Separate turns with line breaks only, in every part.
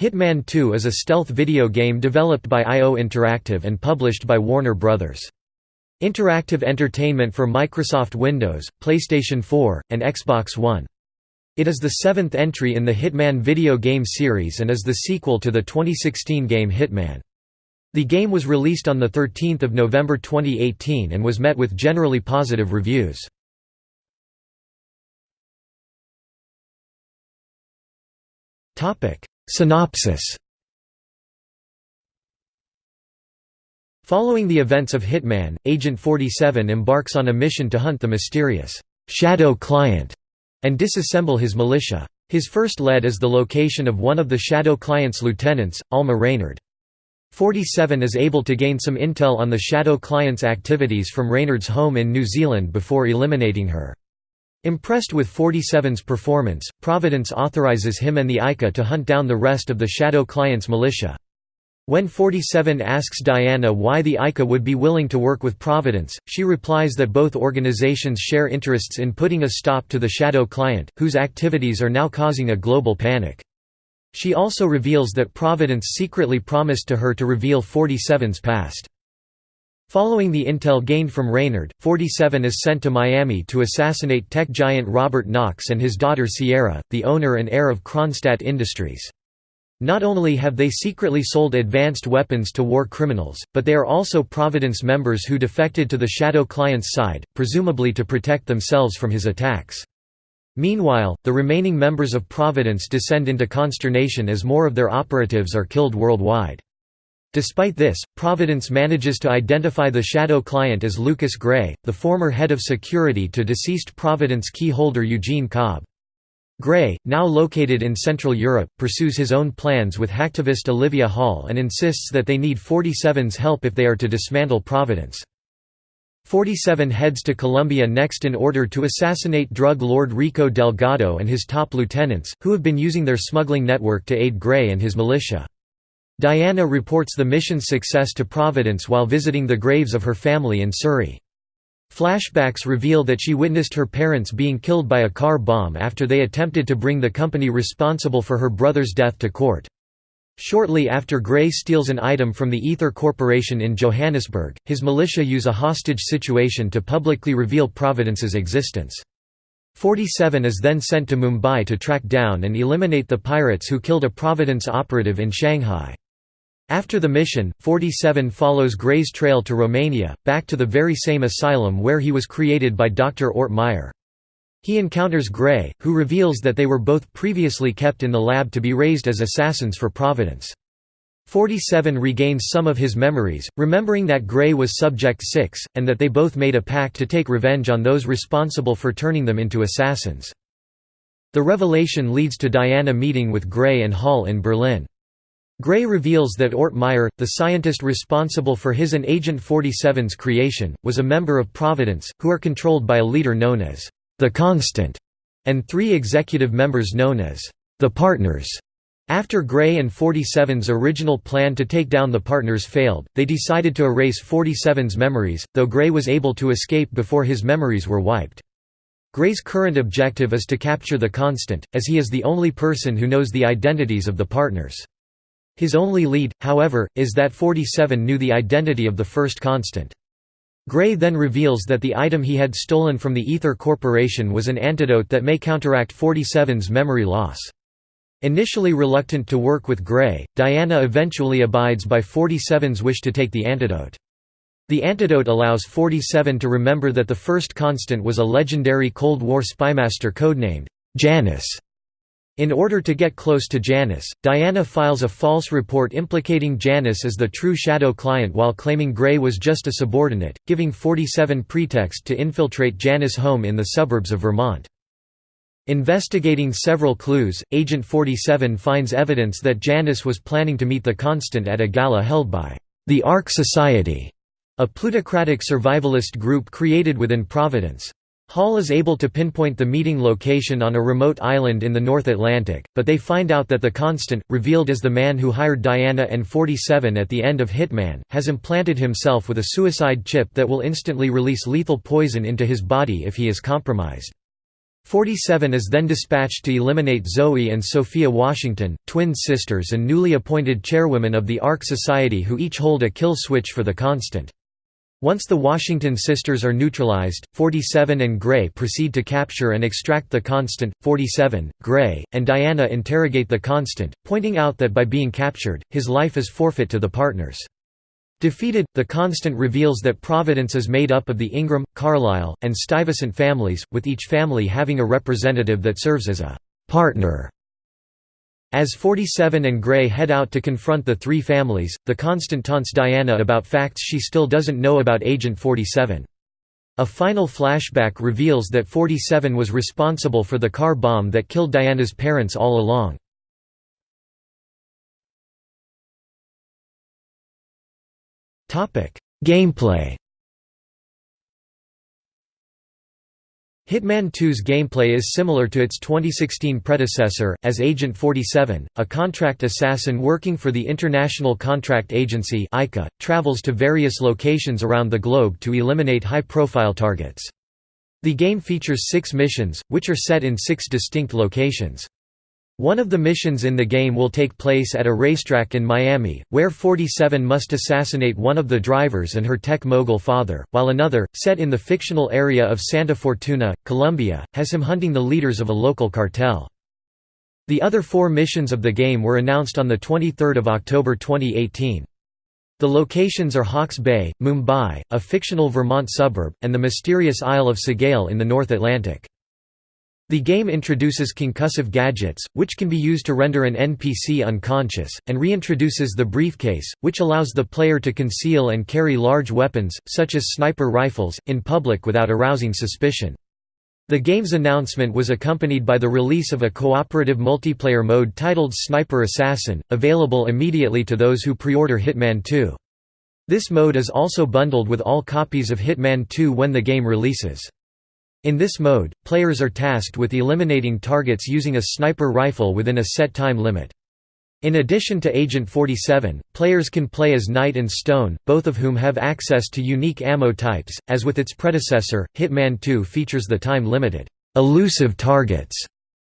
Hitman 2 is a stealth video game developed by IO Interactive and published by Warner Bros. Interactive Entertainment for Microsoft Windows, PlayStation 4, and Xbox One. It is the seventh entry in the Hitman video game series and is the sequel to the 2016 game Hitman. The game was released on 13 November 2018 and was met with generally positive reviews. Synopsis Following the events of Hitman, Agent 47 embarks on a mission to hunt the mysterious «Shadow Client» and disassemble his militia. His first lead is the location of one of the Shadow Client's lieutenants, Alma Reynard. 47 is able to gain some intel on the Shadow Client's activities from Reynard's home in New Zealand before eliminating her. Impressed with 47's performance, Providence authorizes him and the ICA to hunt down the rest of the Shadow Client's militia. When 47 asks Diana why the ICA would be willing to work with Providence, she replies that both organizations share interests in putting a stop to the Shadow Client, whose activities are now causing a global panic. She also reveals that Providence secretly promised to her to reveal 47's past. Following the intel gained from Reynard, 47 is sent to Miami to assassinate tech giant Robert Knox and his daughter Sierra, the owner and heir of Kronstadt Industries. Not only have they secretly sold advanced weapons to war criminals, but they are also Providence members who defected to the Shadow client's side, presumably to protect themselves from his attacks. Meanwhile, the remaining members of Providence descend into consternation as more of their operatives are killed worldwide. Despite this, Providence manages to identify the shadow client as Lucas Gray, the former head of security to deceased Providence key holder Eugene Cobb. Gray, now located in Central Europe, pursues his own plans with hacktivist Olivia Hall and insists that they need 47's help if they are to dismantle Providence. 47 heads to Colombia next in order to assassinate drug lord Rico Delgado and his top lieutenants, who have been using their smuggling network to aid Gray and his militia. Diana reports the mission's success to Providence while visiting the graves of her family in Surrey. Flashbacks reveal that she witnessed her parents being killed by a car bomb after they attempted to bring the company responsible for her brother's death to court. Shortly after Gray steals an item from the Ether Corporation in Johannesburg, his militia use a hostage situation to publicly reveal Providence's existence. 47 is then sent to Mumbai to track down and eliminate the pirates who killed a Providence operative in Shanghai. After the mission, 47 follows Gray's trail to Romania, back to the very same asylum where he was created by Dr. Ort Meyer. He encounters Gray, who reveals that they were both previously kept in the lab to be raised as assassins for Providence. 47 regains some of his memories, remembering that Gray was Subject 6, and that they both made a pact to take revenge on those responsible for turning them into assassins. The revelation leads to Diana meeting with Gray and Hall in Berlin. Gray reveals that Ort Meyer, the scientist responsible for his and Agent 47's creation, was a member of Providence, who are controlled by a leader known as the Constant, and three executive members known as the Partners. After Gray and 47's original plan to take down the partners failed, they decided to erase 47's memories, though Gray was able to escape before his memories were wiped. Gray's current objective is to capture the Constant, as he is the only person who knows the identities of the partners. His only lead, however, is that 47 knew the identity of the first constant. Gray then reveals that the item he had stolen from the Ether Corporation was an antidote that may counteract 47's memory loss. Initially reluctant to work with Gray, Diana eventually abides by 47's wish to take the antidote. The antidote allows 47 to remember that the first constant was a legendary Cold War spymaster codenamed Janus. In order to get close to Janus, Diana files a false report implicating Janus as the true Shadow client while claiming Gray was just a subordinate, giving 47 pretext to infiltrate Janus' home in the suburbs of Vermont. Investigating several clues, Agent 47 finds evidence that Janus was planning to meet the Constant at a gala held by the Ark Society, a plutocratic survivalist group created within Providence. Hall is able to pinpoint the meeting location on a remote island in the North Atlantic, but they find out that the Constant, revealed as the man who hired Diana and 47 at the end of Hitman, has implanted himself with a suicide chip that will instantly release lethal poison into his body if he is compromised. 47 is then dispatched to eliminate Zoe and Sophia Washington, twin sisters and newly appointed chairwomen of the Ark Society who each hold a kill switch for the Constant. Once the Washington sisters are neutralized, 47 and Gray proceed to capture and extract the Constant. 47, Gray, and Diana interrogate the Constant, pointing out that by being captured, his life is forfeit to the partners. Defeated, the Constant reveals that Providence is made up of the Ingram, Carlisle, and Stuyvesant families, with each family having a representative that serves as a «partner». As 47 and Gray head out to confront the three families, the Constant taunts Diana about facts she still doesn't know about Agent 47. A final flashback reveals that 47 was responsible for the car bomb that killed Diana's parents all along. Gameplay Hitman 2's gameplay is similar to its 2016 predecessor, as Agent 47, a contract assassin working for the International Contract Agency travels to various locations around the globe to eliminate high-profile targets. The game features six missions, which are set in six distinct locations. One of the missions in the game will take place at a racetrack in Miami, where 47 must assassinate one of the drivers and her tech mogul father, while another, set in the fictional area of Santa Fortuna, Colombia, has him hunting the leaders of a local cartel. The other four missions of the game were announced on 23 October 2018. The locations are Hawke's Bay, Mumbai, a fictional Vermont suburb, and the mysterious Isle of Sgayl in the North Atlantic. The game introduces concussive gadgets, which can be used to render an NPC unconscious, and reintroduces the briefcase, which allows the player to conceal and carry large weapons, such as sniper rifles, in public without arousing suspicion. The game's announcement was accompanied by the release of a cooperative multiplayer mode titled Sniper Assassin, available immediately to those who pre-order Hitman 2. This mode is also bundled with all copies of Hitman 2 when the game releases. In this mode, players are tasked with eliminating targets using a sniper rifle within a set time limit. In addition to Agent 47, players can play as Knight and Stone, both of whom have access to unique ammo types. As with its predecessor, Hitman 2 features the time-limited, elusive targets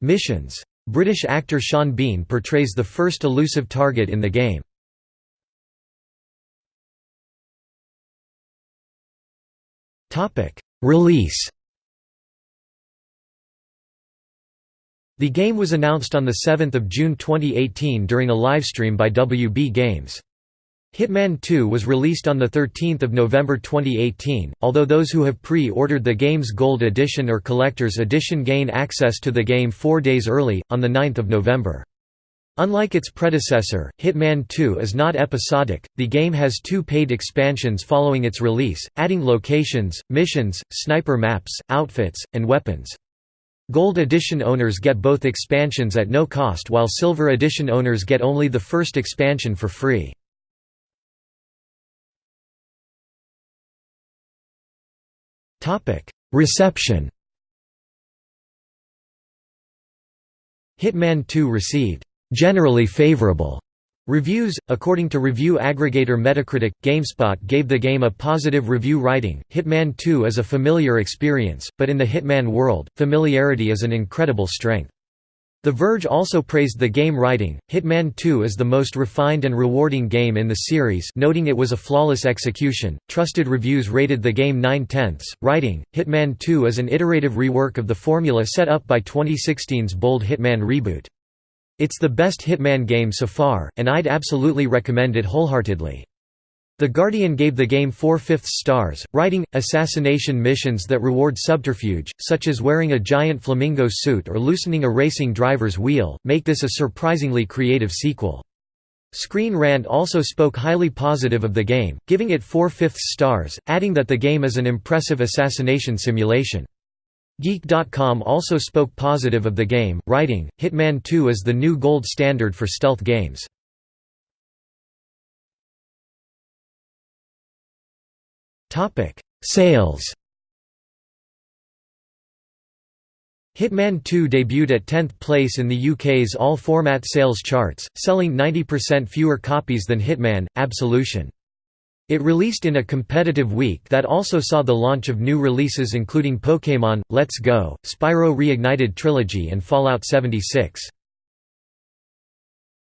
missions. British actor Sean Bean portrays the first elusive target in the game. Release The game was announced on 7 June 2018 during a livestream by WB Games. Hitman 2 was released on 13 November 2018, although those who have pre-ordered the game's Gold Edition or Collector's Edition gain access to the game four days early, on 9 November. Unlike its predecessor, Hitman 2 is not episodic, the game has two paid expansions following its release, adding locations, missions, sniper maps, outfits, and weapons. Gold Edition owners get both expansions at no cost while Silver Edition owners get only the first expansion for free. Reception Hitman 2 received generally favorable Reviews According to review aggregator Metacritic, GameSpot gave the game a positive review writing. Hitman 2 is a familiar experience, but in the Hitman world, familiarity is an incredible strength. The Verge also praised the game writing. Hitman 2 is the most refined and rewarding game in the series, noting it was a flawless execution. Trusted reviews rated the game 9 tenths. Writing Hitman 2 is an iterative rework of the formula set up by 2016's bold Hitman reboot. It's the best Hitman game so far, and I'd absolutely recommend it wholeheartedly. The Guardian gave the game 4 fifths stars, writing, assassination missions that reward subterfuge, such as wearing a giant flamingo suit or loosening a racing driver's wheel, make this a surprisingly creative sequel. Screen Rant also spoke highly positive of the game, giving it 4 fifths stars, adding that the game is an impressive assassination simulation. Geek.com also spoke positive of the game, writing, Hitman 2 is the new gold standard for stealth games. Sales Hitman 2 debuted at 10th place in the UK's all-format sales charts, selling 90% fewer copies than Hitman, Absolution. It released in a competitive week that also saw the launch of new releases including Pokémon, Let's Go, Spyro Reignited Trilogy and Fallout 76.